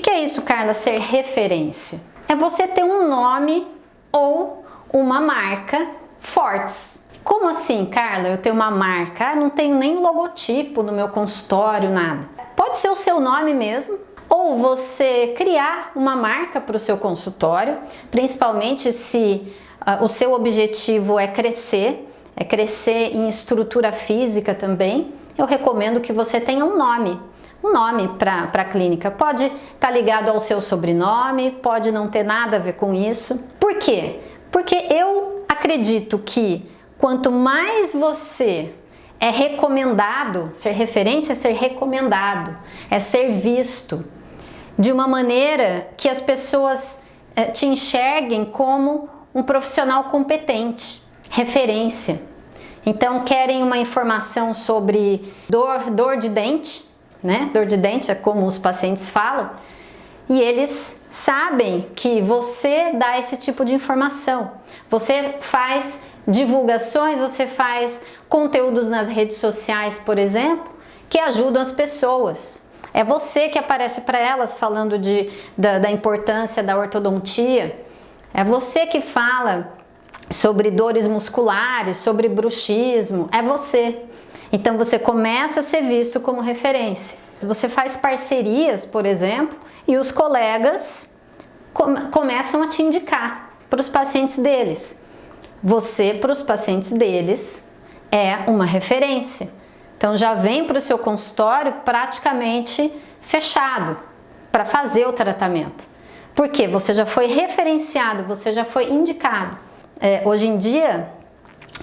que é isso, Carla, ser referência? É você ter um nome ou uma marca fortes. Como assim, Carla? Eu tenho uma marca, ah, não tenho nem logotipo no meu consultório, nada. Pode ser o seu nome mesmo, ou você criar uma marca para o seu consultório, principalmente se uh, o seu objetivo é crescer, é crescer em estrutura física também, eu recomendo que você tenha um nome, um nome para a clínica. Pode estar tá ligado ao seu sobrenome, pode não ter nada a ver com isso. Por quê? Porque eu acredito que quanto mais você é recomendado, ser referência é ser recomendado, é ser visto de uma maneira que as pessoas é, te enxerguem como um profissional competente, referência. Então querem uma informação sobre dor, dor de dente, né? Dor de dente é como os pacientes falam, e eles sabem que você dá esse tipo de informação. Você faz divulgações, você faz conteúdos nas redes sociais, por exemplo, que ajudam as pessoas. É você que aparece para elas falando de, da, da importância da ortodontia. É você que fala sobre dores musculares, sobre bruxismo. É você. Então você começa a ser visto como referência. Você faz parcerias, por exemplo, e os colegas começam a te indicar para os pacientes deles. Você, para os pacientes deles, é uma referência. Então já vem para o seu consultório praticamente fechado para fazer o tratamento. Porque você já foi referenciado, você já foi indicado. É, hoje em dia,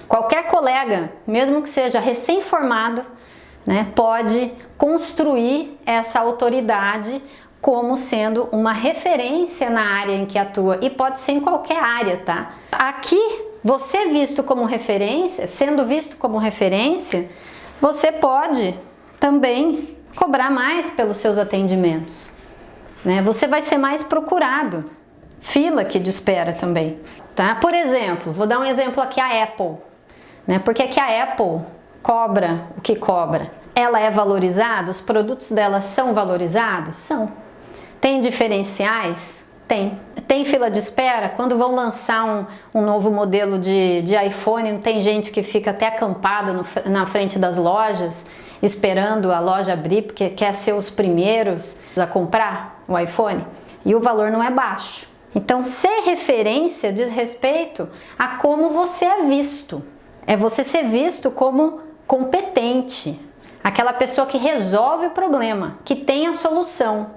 qualquer colega, mesmo que seja recém-formado, né, pode construir essa autoridade como sendo uma referência na área em que atua e pode ser em qualquer área, tá? Aqui, você visto como referência, sendo visto como referência, você pode também cobrar mais pelos seus atendimentos, né? Você vai ser mais procurado, fila que de espera também, tá? Por exemplo, vou dar um exemplo aqui a Apple, né? Porque que a Apple cobra o que cobra? Ela é valorizada? Os produtos dela são valorizados? São. Tem diferenciais? Tem. Tem fila de espera? Quando vão lançar um, um novo modelo de, de iPhone, não tem gente que fica até acampada no, na frente das lojas, esperando a loja abrir, porque quer ser os primeiros a comprar o iPhone? E o valor não é baixo. Então, ser referência diz respeito a como você é visto. É você ser visto como competente, aquela pessoa que resolve o problema, que tem a solução,